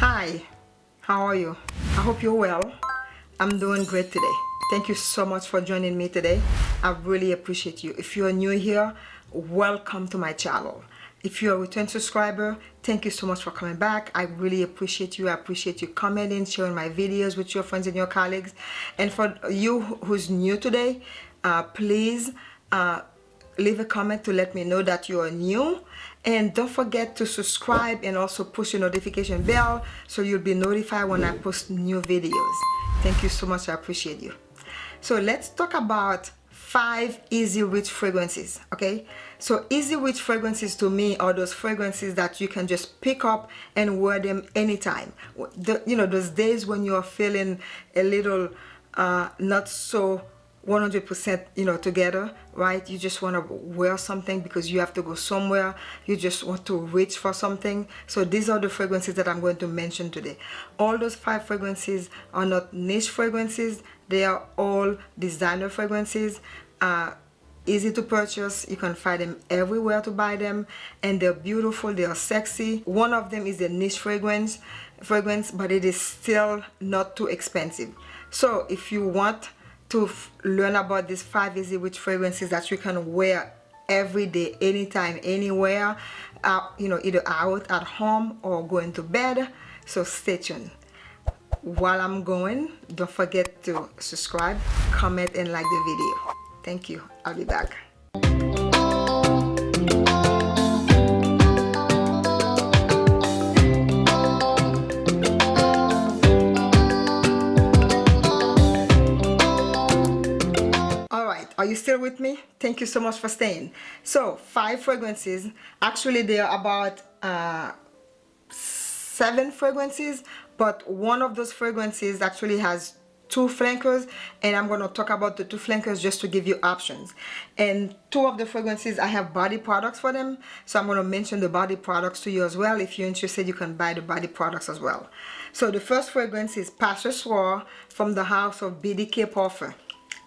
Hi, how are you? I hope you're well. I'm doing great today. Thank you so much for joining me today. I really appreciate you. If you're new here, welcome to my channel. If you're a return subscriber, thank you so much for coming back. I really appreciate you. I appreciate you commenting, sharing my videos with your friends and your colleagues. And for you who's new today, uh, please uh, leave a comment to let me know that you are new and don't forget to subscribe and also push the notification bell so you'll be notified when I post new videos. Thank you so much. I appreciate you. So let's talk about five easy reach fragrances okay? So easy reach fragrances to me are those fragrances that you can just pick up and wear them anytime. The, you know those days when you're feeling a little uh, not so 100% you know together right? You just want to wear something because you have to go somewhere. You just want to reach for something. So these are the fragrances that I'm going to mention today. All those five fragrances are not niche fragrances. They are all designer fragrances. Uh, easy to purchase. You can find them everywhere to buy them. And they're beautiful. They are sexy. One of them is a niche fragrance fragrance but it is still not too expensive. So if you want to learn about these five easy reach fragrances that you can wear every day anytime anywhere uh, you know either out at home or going to bed. So stay tuned. While I'm going don't forget to subscribe comment and like the video. Thank you. I'll be back still with me. Thank you so much for staying. So five fragrances. Actually there are about uh, seven fragrances but one of those fragrances actually has two flankers and I'm going to talk about the two flankers just to give you options. And two of the fragrances I have body products for them so I'm going to mention the body products to you as well. If you're interested you can buy the body products as well. So the first fragrance is Pas Ce Soir from the house of BDK Parfum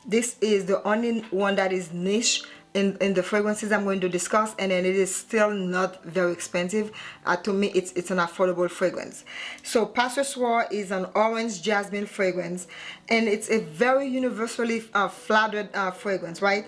this is the only one that is niche in, in the fragrances I'm going to discuss and then it is still not very expensive. Uh, to me it's it's an affordable fragrance. So Pas Ce Soir is an orange jasmine fragrance and it's a very universally uh, flattered uh, fragrance right?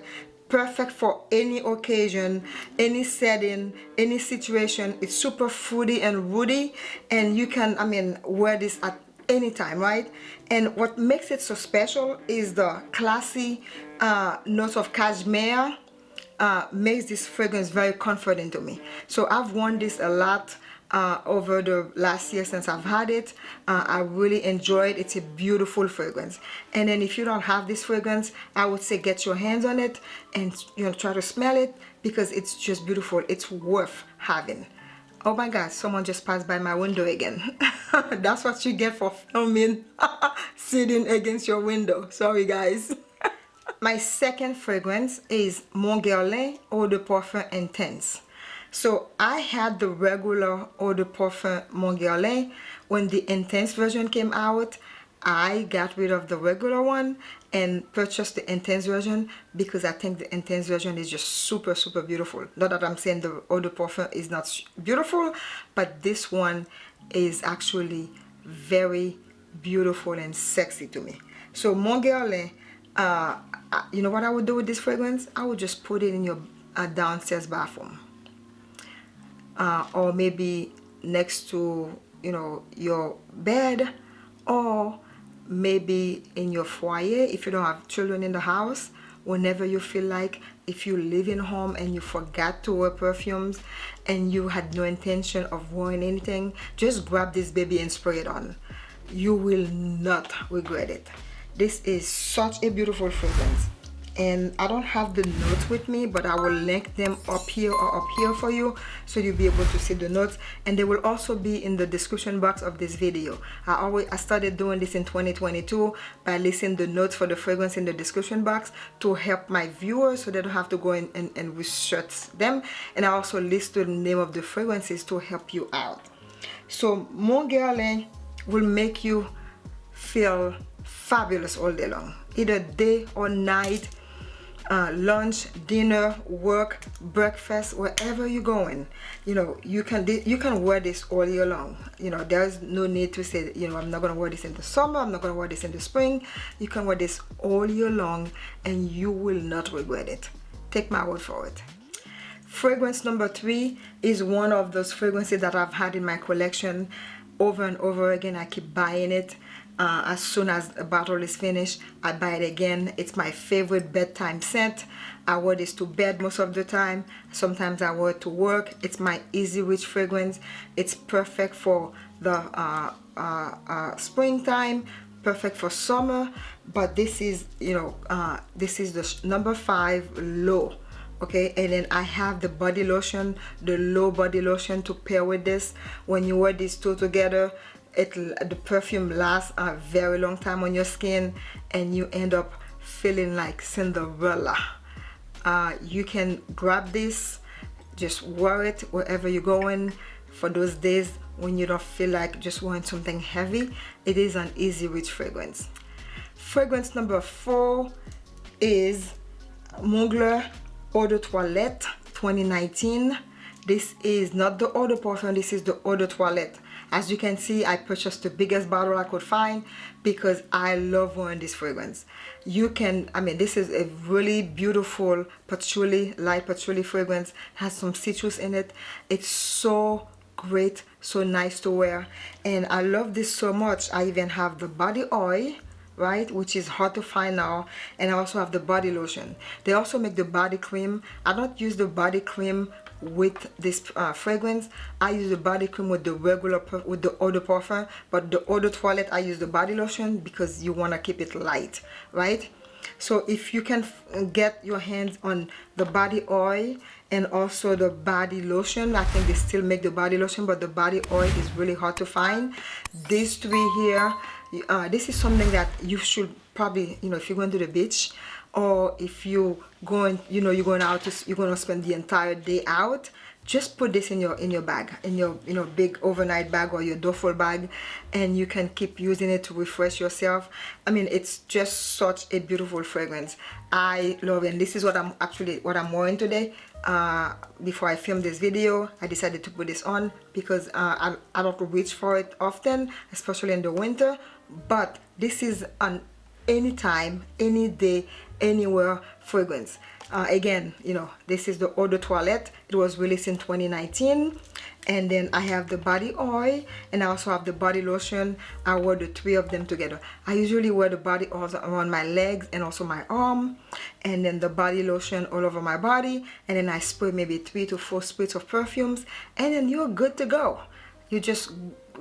Perfect for any occasion any setting any situation. It's super fruity and woody and you can I mean wear this at anytime right? And what makes it so special is the classy uh, notes of cashmere uh, makes this fragrance very comforting to me. So I've worn this a lot uh, over the last year since I've had it. Uh, I really enjoy it. It's a beautiful fragrance. And then if you don't have this fragrance I would say get your hands on it and you know try to smell it because it's just beautiful. It's worth having oh my god someone just passed by my window again. That's what you get for filming sitting against your window. Sorry guys. My second fragrance is Mon Guerlain Eau de Parfum Intense. So I had the regular Eau de Parfum Mon Guerlain when the intense version came out I got rid of the regular one and purchased the intense version because I think the intense version is just super super beautiful. Not that I'm saying the de parfum is not beautiful but this one is actually very beautiful and sexy to me. So Mon Guerlain uh, you know what I would do with this fragrance? I would just put it in your uh, downstairs bathroom. Uh, or maybe next to you know your bed or maybe in your foyer if you don't have children in the house whenever you feel like if you live in home and you forgot to wear perfumes and you had no intention of wearing anything just grab this baby and spray it on. You will not regret it. This is such a beautiful fragrance and I don't have the notes with me but I will link them up here or up here for you so you'll be able to see the notes. And they will also be in the description box of this video. I always I started doing this in 2022 by listing the notes for the fragrance in the description box to help my viewers so they don't have to go in and, and research them. And I also list the name of the fragrances to help you out. So Mon Guerlain will make you feel fabulous all day long. Either day or night uh, lunch dinner work breakfast wherever you're going you know you can you can wear this all year long. You know there's no need to say you know I'm not gonna wear this in the summer I'm not gonna wear this in the spring. You can wear this all year long and you will not regret it. Take my word for it. Fragrance number three is one of those fragrances that I've had in my collection over and over again. I keep buying it uh, as soon as the bottle is finished I buy it again. It's my favorite bedtime scent. I wear this to bed most of the time. Sometimes I wear it to work. It's my easy rich fragrance. It's perfect for the uh, uh, uh springtime perfect for summer. But this is you know uh, this is the number five L'Eau okay? And then I have the body lotion the L'Eau body lotion to pair with this. When you wear these two together it the perfume lasts a very long time on your skin and you end up feeling like Cinderella. Uh, you can grab this just wear it wherever you're going. For those days when you don't feel like just wearing something heavy it is an easy rich fragrance. Fragrance number four is Mugler Eau de Toilette 2019 this is not the de parfum this is the de toilette as you can see I purchased the biggest bottle I could find because I love wearing this fragrance. You can I mean this is a really beautiful patchouli light patchouli fragrance has some citrus in it. It's so great so nice to wear. And I love this so much I even have the body oil right which is hard to find now. And I also have the body lotion. They also make the body cream. I don't use the body cream with this uh, fragrance. I use the body cream with the regular with the de parfum but the de toilette I use the body lotion because you want to keep it light right? So if you can get your hands on the body oil and also the body lotion I think they still make the body lotion but the body oil is really hard to find. These three here uh, this is something that you should probably you know if you're going to the beach or if you going you know you're going out to, you're going to spend the entire day out just put this in your in your bag in your you know big overnight bag or your duffel bag and you can keep using it to refresh yourself. I mean it's just such a beautiful fragrance. I love it. And this is what i'm actually what i'm wearing today. Uh, before I filmed this video I decided to put this on because uh, I, I don't reach for it often especially in the winter. But this is an anytime any day anywhere fragrance. Uh, again you know this is the eau de toilette. It was released in 2019 and then I have the body oil and I also have the body lotion. I wear the three of them together. I usually wear the body oil around my legs and also my arm and then the body lotion all over my body and then I spray maybe three to four sprays of perfumes and then you're good to go. You're just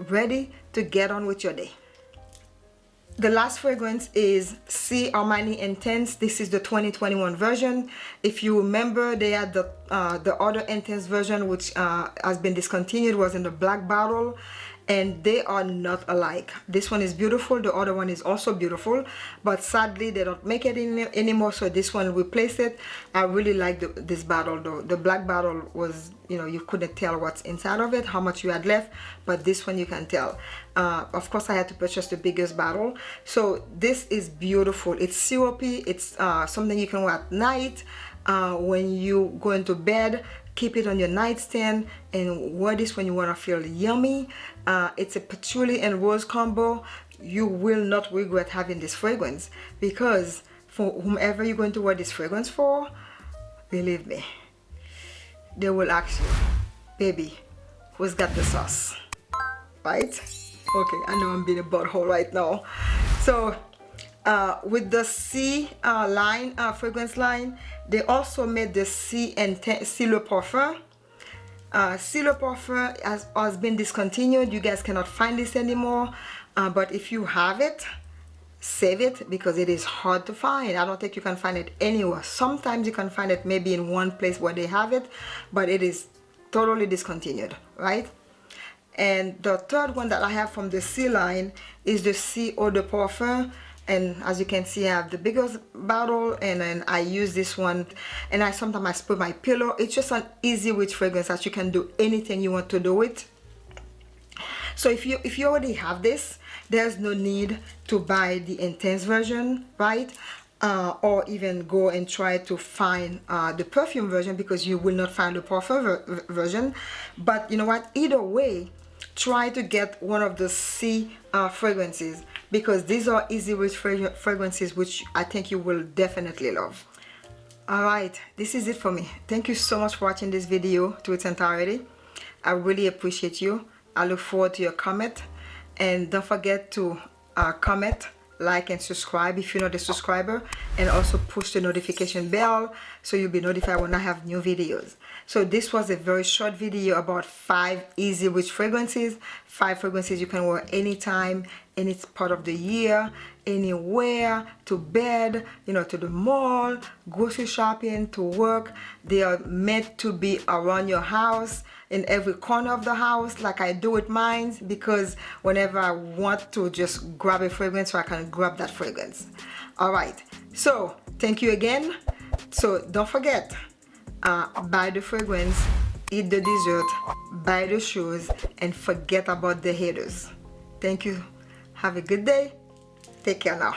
ready to get on with your day the last fragrance is Sì Armani Intense. This is the 2021 version. If you remember, they had the uh, the other Intense version, which uh, has been discontinued, was in the black bottle and they are not alike. This one is beautiful the other one is also beautiful but sadly they don't make it any, anymore so this one replaced it. I really like the, this bottle though. The black bottle was you know you couldn't tell what's inside of it how much you had left but this one you can tell. Uh, of course i had to purchase the biggest bottle. So this is beautiful. It's syrupy. It's uh, something you can wear at night uh, when you go into bed keep it on your nightstand and wear this when you want to feel yummy. Uh, it's a patchouli and rose combo. You will not regret having this fragrance because for whomever you're going to wear this fragrance for believe me they will ask you baby who's got the sauce? Right? Okay I know I'm being a butthole right now. So uh, with the Sì uh, line uh, fragrance line they also made the Sì and Sì Le Parfum. Uh, Sì Le Parfum has, has been discontinued. You guys cannot find this anymore. Uh, but if you have it save it because it is hard to find. I don't think you can find it anywhere. Sometimes you can find it maybe in one place where they have it but it is totally discontinued right? And the third one that I have from the Sì line is the Sì Eau de Parfum and as you can see I have the biggest bottle and then I use this one and I sometimes I spray my pillow. It's just an easy rich fragrance that you can do anything you want to do with so if you if you already have this there's no need to buy the intense version right? Uh, or even go and try to find uh, the perfume version because you will not find the perfume ver version. But you know what? Either way try to get one of the Sì uh, fragrances because these are easy rich fragrances which I think you will definitely love. Alright this is it for me. Thank you so much for watching this video to its entirety. I really appreciate you. I look forward to your comment. And don't forget to uh, comment like and subscribe if you're not a subscriber and also push the notification bell so you'll be notified when I have new videos. So this was a very short video about five easy rich fragrances. Five fragrances you can wear anytime any part of the year anywhere to bed you know to the mall grocery shopping to work. They are meant to be around your house in every corner of the house like I do with mine because whenever I want to just grab a fragrance so I can grab that fragrance. All right so thank you again. So don't forget uh, buy the fragrance eat the dessert buy the shoes and forget about the haters. Thank you. Have a good day. Take care now